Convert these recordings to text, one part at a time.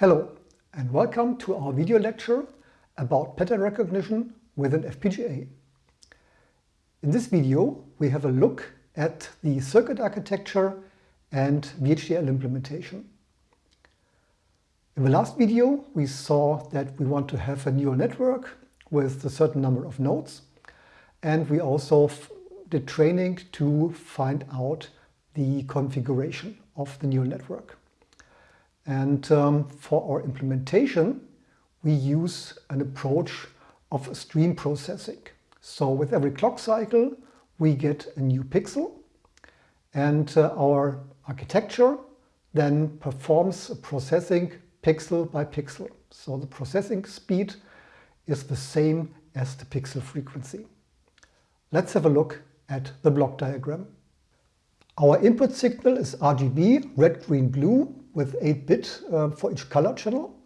Hello and welcome to our video lecture about pattern recognition within FPGA. In this video we have a look at the circuit architecture and VHDL implementation. In the last video we saw that we want to have a neural network with a certain number of nodes and we also did training to find out the configuration of the neural network. And um, for our implementation, we use an approach of stream processing. So with every clock cycle, we get a new pixel and uh, our architecture then performs processing pixel by pixel. So the processing speed is the same as the pixel frequency. Let's have a look at the block diagram. Our input signal is RGB, red, green, blue, with 8-bit uh, for each color channel.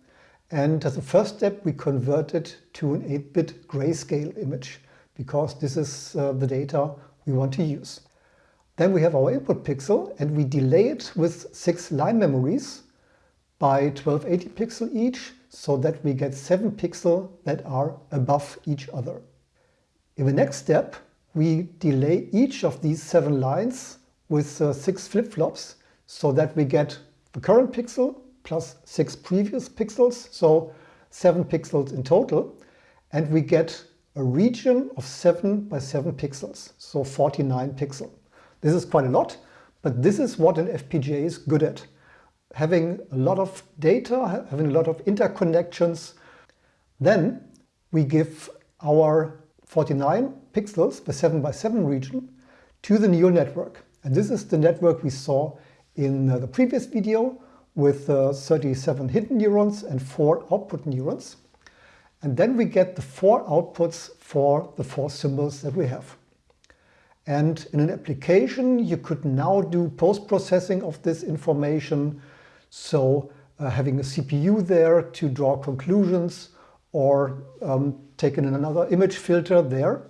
And as a first step, we convert it to an 8-bit grayscale image because this is uh, the data we want to use. Then we have our input pixel and we delay it with six line memories by 1280 pixel each so that we get seven pixels that are above each other. In the next step, we delay each of these seven lines with uh, six flip-flops so that we get the current pixel plus six previous pixels, so seven pixels in total. And we get a region of seven by seven pixels, so 49 pixel. This is quite a lot, but this is what an FPGA is good at. Having a lot of data, having a lot of interconnections. Then we give our 49 pixels, the 7 by 7 region, to the neural network. And this is the network we saw in uh, the previous video with uh, 37 hidden neurons and four output neurons. And then we get the four outputs for the four symbols that we have. And in an application, you could now do post-processing of this information. So uh, having a CPU there to draw conclusions or um, taking another image filter there.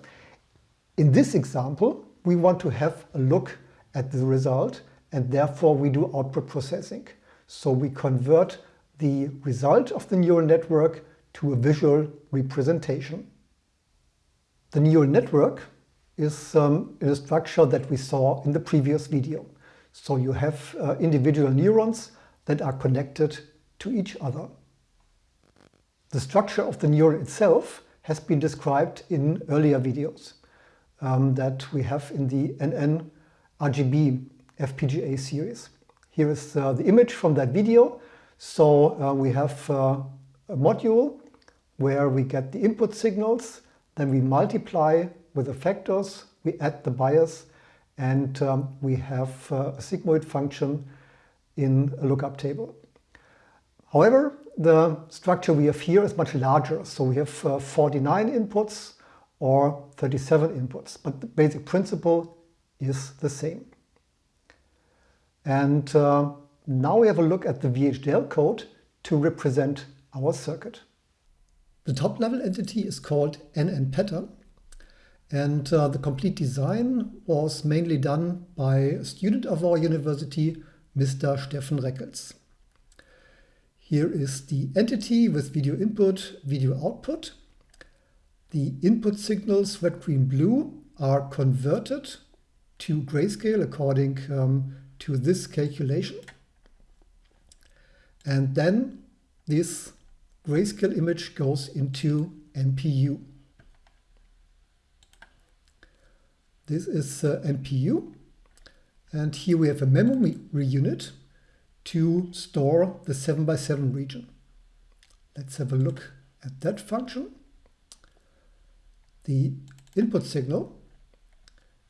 In this example, we want to have a look at the result and therefore we do output processing. So we convert the result of the neural network to a visual representation. The neural network is um, in a structure that we saw in the previous video. So you have uh, individual neurons that are connected to each other. The structure of the neuron itself has been described in earlier videos um, that we have in the NN RGB FPGA series. Here is uh, the image from that video. So uh, we have uh, a module where we get the input signals, then we multiply with the factors, we add the bias, and um, we have uh, a sigmoid function in a lookup table. However, the structure we have here is much larger. So we have uh, 49 inputs or 37 inputs, but the basic principle is the same. And uh, now we have a look at the VHDL code to represent our circuit. The top level entity is called NN pattern and uh, the complete design was mainly done by a student of our university, Mr. Steffen Reckels. Here is the entity with video input, video output. The input signals red, green, blue are converted to grayscale according um, to this calculation. And then this grayscale image goes into MPU. This is uh, MPU. And here we have a memory unit to store the 7 by 7 region. Let's have a look at that function. The input signal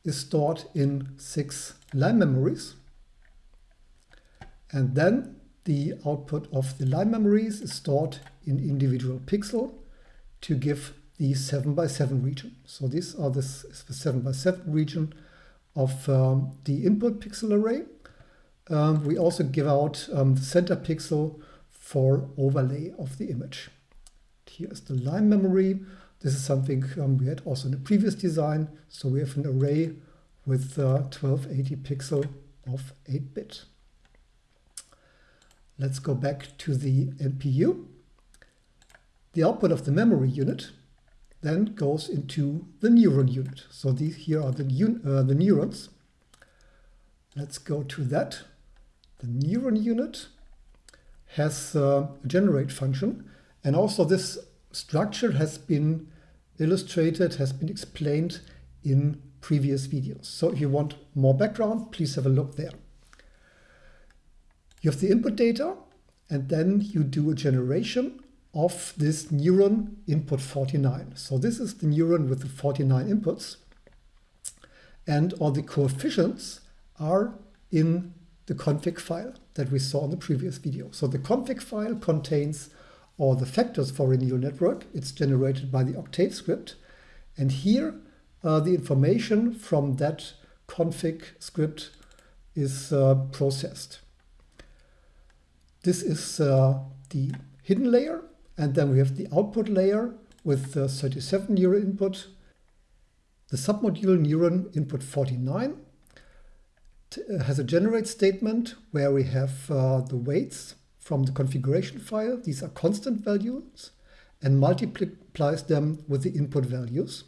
is stored in six line memories. And then the output of the line memories is stored in individual pixel to give the 7 by 7 region. So these are the 7 by 7 region of um, the input pixel array. Um, we also give out um, the center pixel for overlay of the image. Here is the line memory. This is something um, we had also in the previous design. So we have an array with uh, 1280 pixel of 8-bit. Let's go back to the MPU. The output of the memory unit then goes into the neuron unit. So these here are the, uh, the neurons. Let's go to that. The neuron unit has a generate function and also this structure has been illustrated, has been explained in previous videos. So if you want more background, please have a look there. You have the input data and then you do a generation of this neuron input 49. So this is the neuron with the 49 inputs and all the coefficients are in the config file that we saw in the previous video. So the config file contains all the factors for a neural network. It's generated by the Octave script. And here uh, the information from that config script is uh, processed. This is uh, the hidden layer and then we have the output layer with the 37 neuron input, the submodule neuron input 49 uh, has a generate statement where we have uh, the weights from the configuration file. These are constant values and multiplies them with the input values.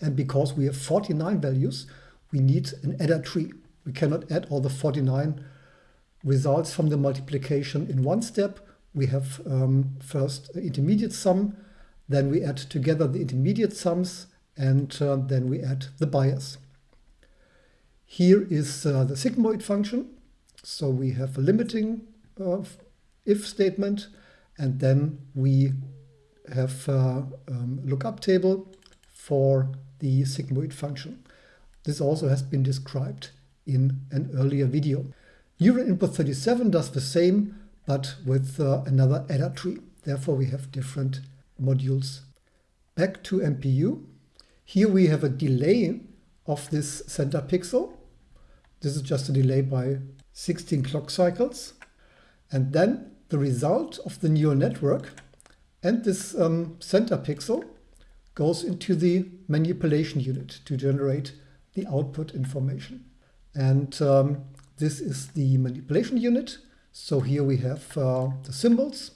And because we have 49 values, we need an adder tree. We cannot add all the 49 results from the multiplication in one step we have um, first intermediate sum, then we add together the intermediate sums, and uh, then we add the bias. Here is uh, the sigmoid function. So we have a limiting uh, if statement, and then we have a uh, um, lookup table for the sigmoid function. This also has been described in an earlier video. Neuron input 37 does the same, but with uh, another adder tree. Therefore, we have different modules. Back to MPU. Here we have a delay of this center pixel. This is just a delay by 16 clock cycles. And then the result of the neural network and this um, center pixel goes into the manipulation unit to generate the output information. And um, this is the manipulation unit. So here we have uh, the symbols.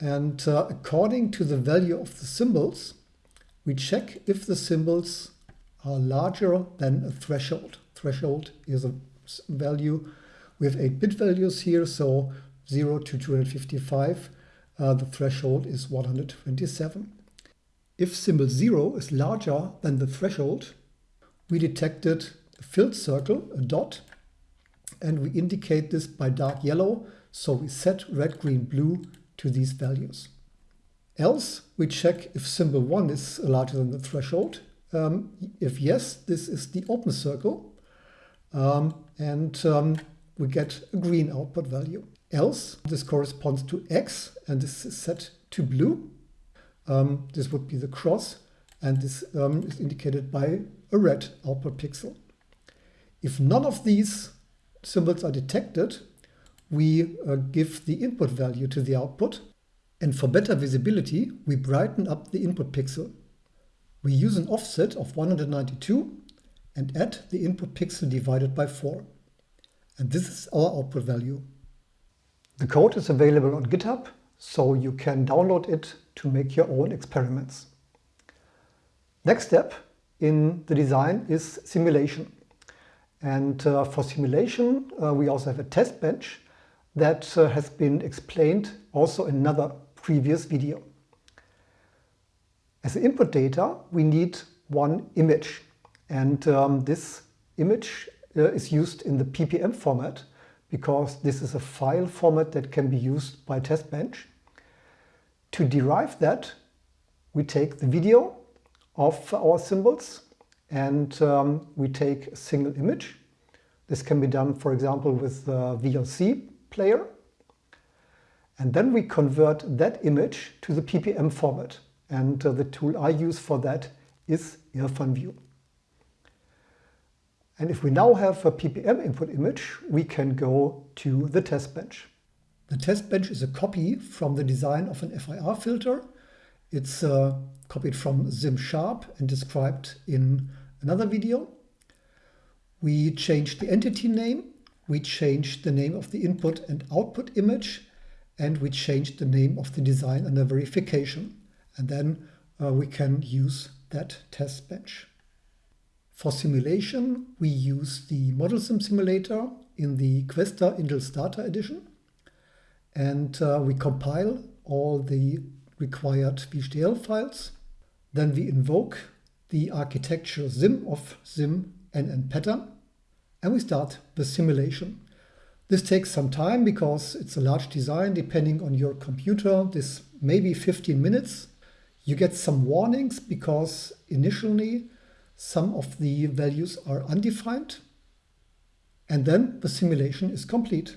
And uh, according to the value of the symbols, we check if the symbols are larger than a threshold. Threshold is a value. We have 8-bit values here, so 0 to 255. Uh, the threshold is 127. If symbol 0 is larger than the threshold, we detected a filled circle, a dot, and we indicate this by dark yellow. So we set red, green, blue to these values. Else, we check if symbol 1 is larger than the threshold. Um, if yes, this is the open circle. Um, and um, we get a green output value. Else, this corresponds to X, and this is set to blue. Um, this would be the cross, and this um, is indicated by a red output pixel. If none of these symbols are detected, we uh, give the input value to the output. And for better visibility, we brighten up the input pixel. We use an offset of 192 and add the input pixel divided by 4. And this is our output value. The code is available on GitHub, so you can download it to make your own experiments. Next step in the design is simulation. And uh, for simulation, uh, we also have a test bench that uh, has been explained also in another previous video. As input data, we need one image. And um, this image uh, is used in the PPM format because this is a file format that can be used by test bench. To derive that, we take the video of our symbols and um, we take a single image. This can be done, for example, with the VLC player. And then we convert that image to the PPM format. And uh, the tool I use for that is IrfanView. And if we now have a PPM input image, we can go to the test bench. The test bench is a copy from the design of an FIR filter. It's uh, copied from ZimSharp and described in another video. We change the entity name we changed the name of the input and output image and we changed the name of the design under verification. And then uh, we can use that test bench. For simulation, we use the ModelSim simulator in the Questa Intel Starter Edition. And uh, we compile all the required VHDL files. Then we invoke the architecture sim of sim NN pattern. And we start the simulation. This takes some time because it's a large design depending on your computer. This may be 15 minutes. You get some warnings because initially some of the values are undefined. And then the simulation is complete.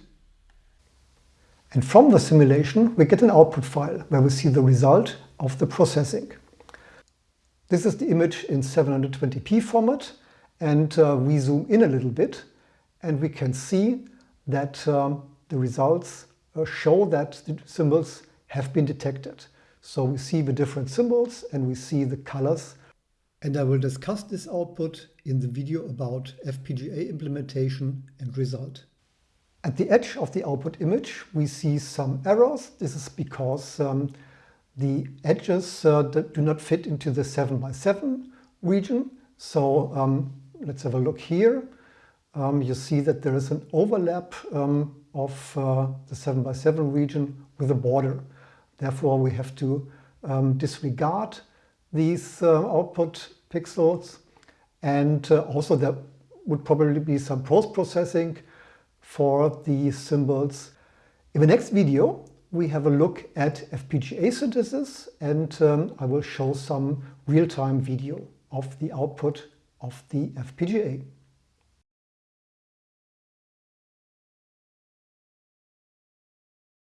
And from the simulation, we get an output file where we see the result of the processing. This is the image in 720p format and uh, we zoom in a little bit and we can see that um, the results uh, show that the symbols have been detected. So we see the different symbols and we see the colors. And I will discuss this output in the video about FPGA implementation and result. At the edge of the output image, we see some errors. This is because um, the edges uh, do not fit into the 7 by 7 region. So um, let's have a look here um, you see that there is an overlap um, of uh, the 7 by 7 region with a border. Therefore, we have to um, disregard these uh, output pixels and uh, also there would probably be some post-processing for the symbols. In the next video, we have a look at FPGA synthesis and um, I will show some real-time video of the output of the FPGA.